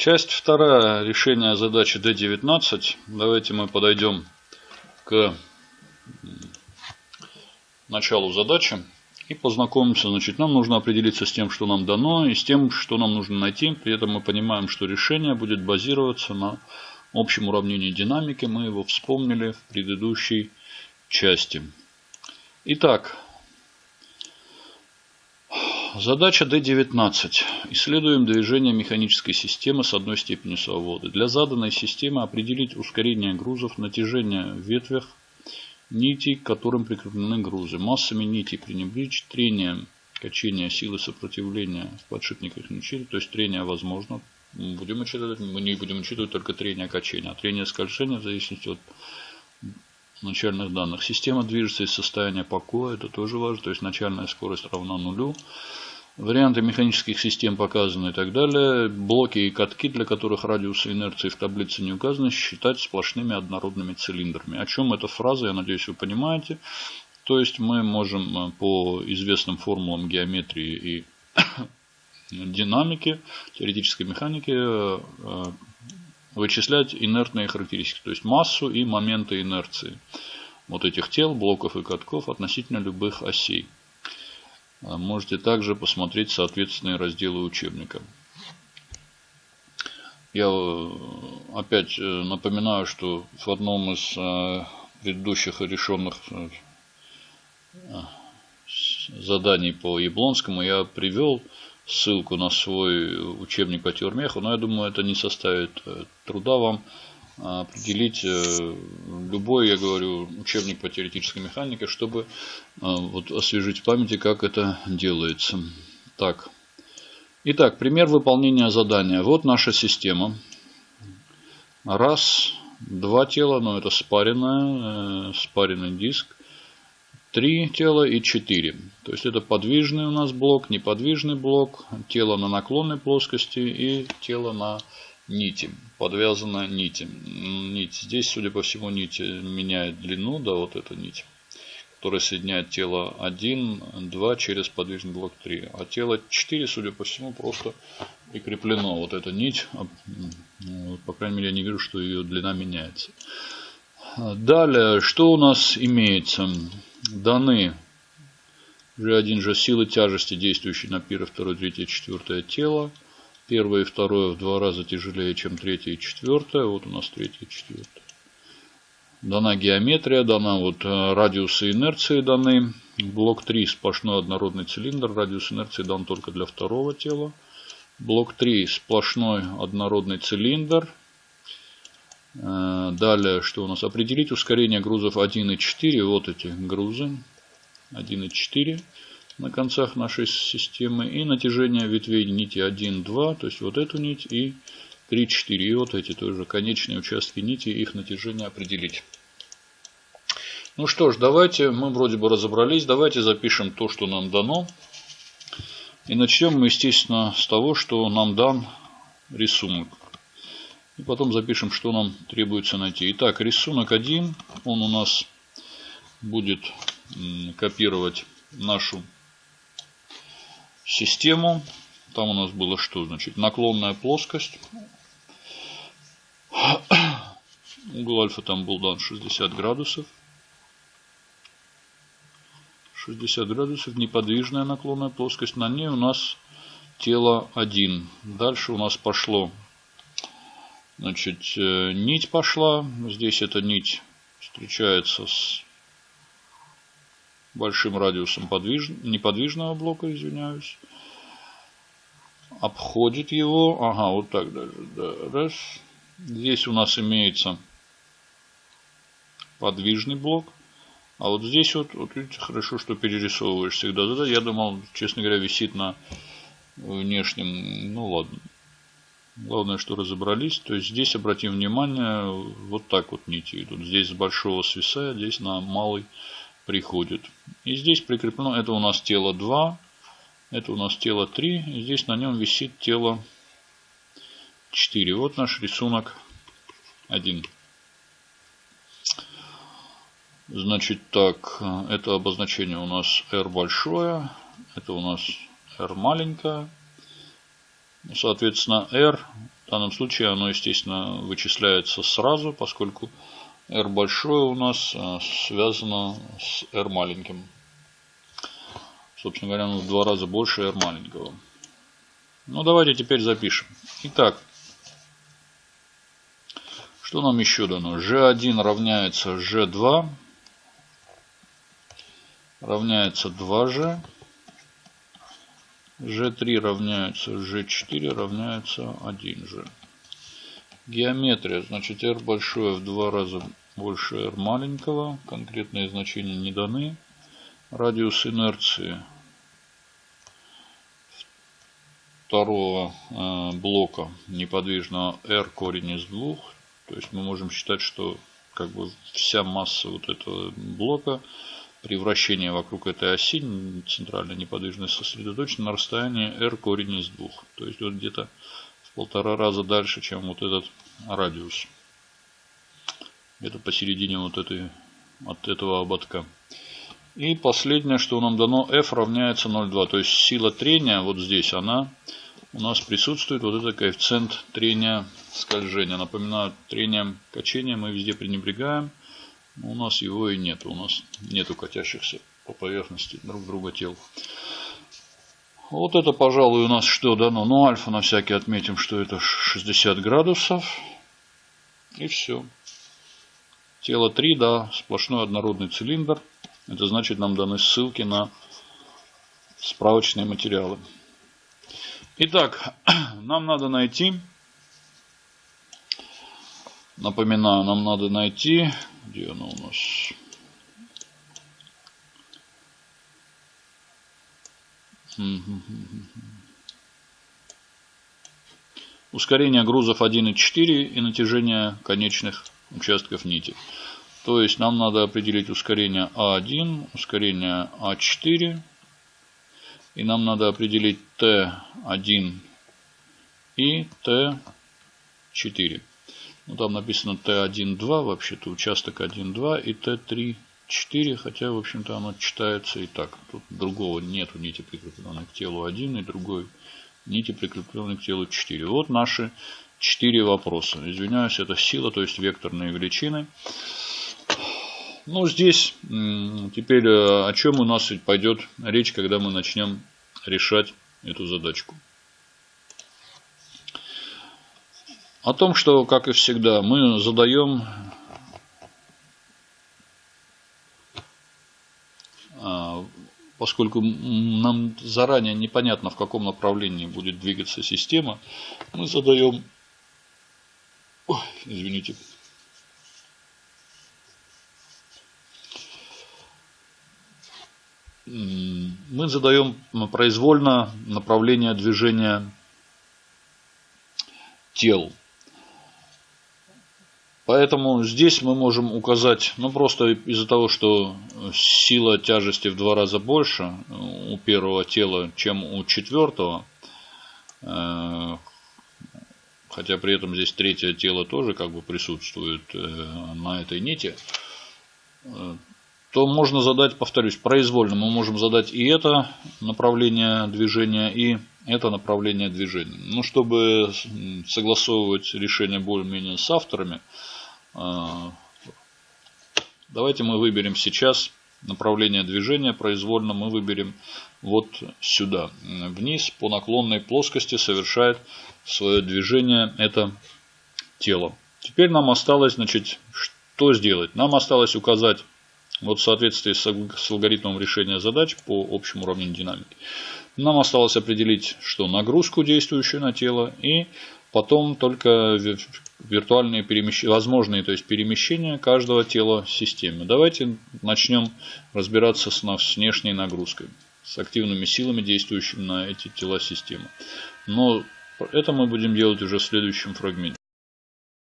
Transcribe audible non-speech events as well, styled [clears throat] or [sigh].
Часть вторая. Решение задачи D19. Давайте мы подойдем к началу задачи и познакомимся. Значит, нам нужно определиться с тем, что нам дано, и с тем, что нам нужно найти. При этом мы понимаем, что решение будет базироваться на общем уравнении динамики. Мы его вспомнили в предыдущей части. Итак, Задача D19. Исследуем движение механической системы с одной степенью свободы. Для заданной системы определить ускорение грузов, натяжение в ветвях нитей, к которым прикреплены грузы, массами нитей пренебречь, трение, качение силы сопротивления в подшипниках не учитывать, то есть трение возможно. Будем учитывать, мы не будем учитывать только трение качения, а трение скольжения в зависимости от начальных данных. Система движется из состояния покоя, это тоже важно, то есть начальная скорость равна нулю. Варианты механических систем показаны и так далее. Блоки и катки, для которых радиусы инерции в таблице не указаны, считать сплошными однородными цилиндрами. О чем эта фраза, я надеюсь, вы понимаете. То есть мы можем э, по известным формулам геометрии и [coughs] динамики, теоретической механики э, э, вычислять инертные характеристики, то есть массу и моменты инерции вот этих тел, блоков и катков относительно любых осей. А можете также посмотреть соответственные разделы учебника. Я э, опять э, напоминаю, что в одном из э, предыдущих решенных заданий по Яблонскому я привел ссылку на свой учебник по теормеху, но я думаю, это не составит э, труда вам определить э, любой, я говорю, учебник по теоретической механике, чтобы э, вот освежить в памяти, как это делается. Так. Итак, пример выполнения задания. Вот наша система. Раз, два тела, но это спаренная, спаренный диск. 3 тела и 4. То есть это подвижный у нас блок, неподвижный блок, тело на наклонной плоскости и тело на нити, подвязана нити. Нить. Здесь, судя по всему, нить меняет длину, да, вот эта нить, которая соединяет тело 1, 2 через подвижный блок 3. А тело 4, судя по всему, просто прикреплено. Вот эта нить, а, по крайней мере, я не вижу, что ее длина меняется. Далее, что у нас имеется? Даны G1 же силы тяжести, действующие на первое, второе, третье, четвертое тело. Первое и второе в два раза тяжелее, чем третье и четвертое. Вот у нас третье и четвертое. Дана геометрия, дана вот э, радиусы инерции даны. Блок 3 сплошной однородный цилиндр. Радиус инерции дан только для второго тела. Блок 3 сплошной однородный цилиндр. Э, далее, что у нас? Определить ускорение грузов 1 и 4. Вот эти грузы. 1 и 4 на концах нашей системы. И натяжение ветвей нити 1, 2. То есть вот эту нить и 3, 4. И вот эти тоже конечные участки нити. Их натяжение определить. Ну что ж, давайте, мы вроде бы разобрались. Давайте запишем то, что нам дано. И начнем мы, естественно, с того, что нам дан рисунок. И потом запишем, что нам требуется найти. Итак, рисунок 1. Он у нас будет копировать нашу систему. Там у нас было что? Значит, наклонная плоскость. [coughs] Угол альфа там был дан 60 градусов. 60 градусов. Неподвижная наклонная плоскость. На ней у нас тело 1. Дальше у нас пошло Значит, э, нить пошла. Здесь эта нить встречается с большим радиусом подвиж... неподвижного блока, извиняюсь. Обходит его. Ага, вот так даже. Да, раз. Здесь у нас имеется подвижный блок. А вот здесь вот, вот видите, хорошо, что перерисовываешь всегда. Да, я думал, честно говоря, висит на внешнем. Ну ладно. Главное, что разобрались. То есть здесь обратим внимание, вот так вот нити идут. Здесь с большого свисая, здесь на малый приходит. И здесь прикреплено, это у нас тело 2, это у нас тело 3. И здесь на нем висит тело 4. Вот наш рисунок 1. Значит так, это обозначение у нас R большое, это у нас R маленькое. Соответственно, R В данном случае оно, естественно, вычисляется сразу, поскольку R большое у нас э, связано с R маленьким. Собственно говоря, оно в два раза больше R маленького. Ну, давайте теперь запишем. Итак, что нам еще дано? G1 равняется G2 равняется 2G. G3 равняется G4 равняется 1G. Геометрия. Значит, R большое в два раза больше R маленького. Конкретные значения не даны. Радиус инерции второго э, блока неподвижного R корень из двух. То есть мы можем считать, что как бы вся масса вот этого блока при вращении вокруг этой оси центральной неподвижной сосредоточена на расстоянии r корень из двух. То есть вот где-то в полтора раза дальше, чем вот этот радиус. Где-то посередине вот этой, от этого ободка. И последнее, что нам дано, f равняется 0,2. То есть сила трения вот здесь, она у нас присутствует вот этот коэффициент трения скольжения. Напоминаю, трением качения мы везде пренебрегаем. Но у нас его и нет. У нас нету катящихся по поверхности друг друга тел. Вот это, пожалуй, у нас что дано. Ну, альфа на всякий отметим, что это 60 градусов. И все. Тело 3, да, сплошной однородный цилиндр. Это значит, нам даны ссылки на справочные материалы. Итак, [clears throat] нам надо найти, напоминаю, нам надо найти, где оно у нас? Ускорение грузов 1,4 и натяжение конечных участков нити. То есть нам надо определить ускорение А1, ускорение А4 и нам надо определить Т1 и Т4. Ну, там написано Т1-2, вообще-то участок 1-2 и Т3-4, хотя, в общем-то, оно читается и так. Тут другого нету нити, прикрепленной к телу 1 и другой нити, прикрепленной к телу 4. Вот наши 4 вопроса. Извиняюсь, это сила, то есть векторные величины. Ну, здесь теперь э, о чем у нас пойдет речь, когда мы начнем решать эту задачку. О том, что, как и всегда, мы задаем а, поскольку нам заранее непонятно, в каком направлении будет двигаться система, мы задаем, Ой, извините, мы задаем произвольно направление движения тел. Поэтому здесь мы можем указать, ну просто из-за того, что сила тяжести в два раза больше у первого тела, чем у четвертого, э, хотя при этом здесь третье тело тоже как бы присутствует э, на этой нити, э, то можно задать, повторюсь, произвольно. Мы можем задать и это направление движения, и это направление движения. Ну, чтобы согласовывать решение более-менее с авторами, э, давайте мы выберем сейчас направление движения произвольно. Мы выберем вот сюда. Вниз по наклонной плоскости совершает свое движение это тело. Теперь нам осталось, значит, что сделать? Нам осталось указать вот в соответствии с алгоритмом решения задач по общему уравнению динамики. Нам осталось определить, что нагрузку, действующую на тело, и потом только виртуальные перемещения, возможные то есть перемещения каждого тела системы. Давайте начнем разбираться с, с внешней нагрузкой, с активными силами, действующими на эти тела системы. Но это мы будем делать уже в следующем фрагменте.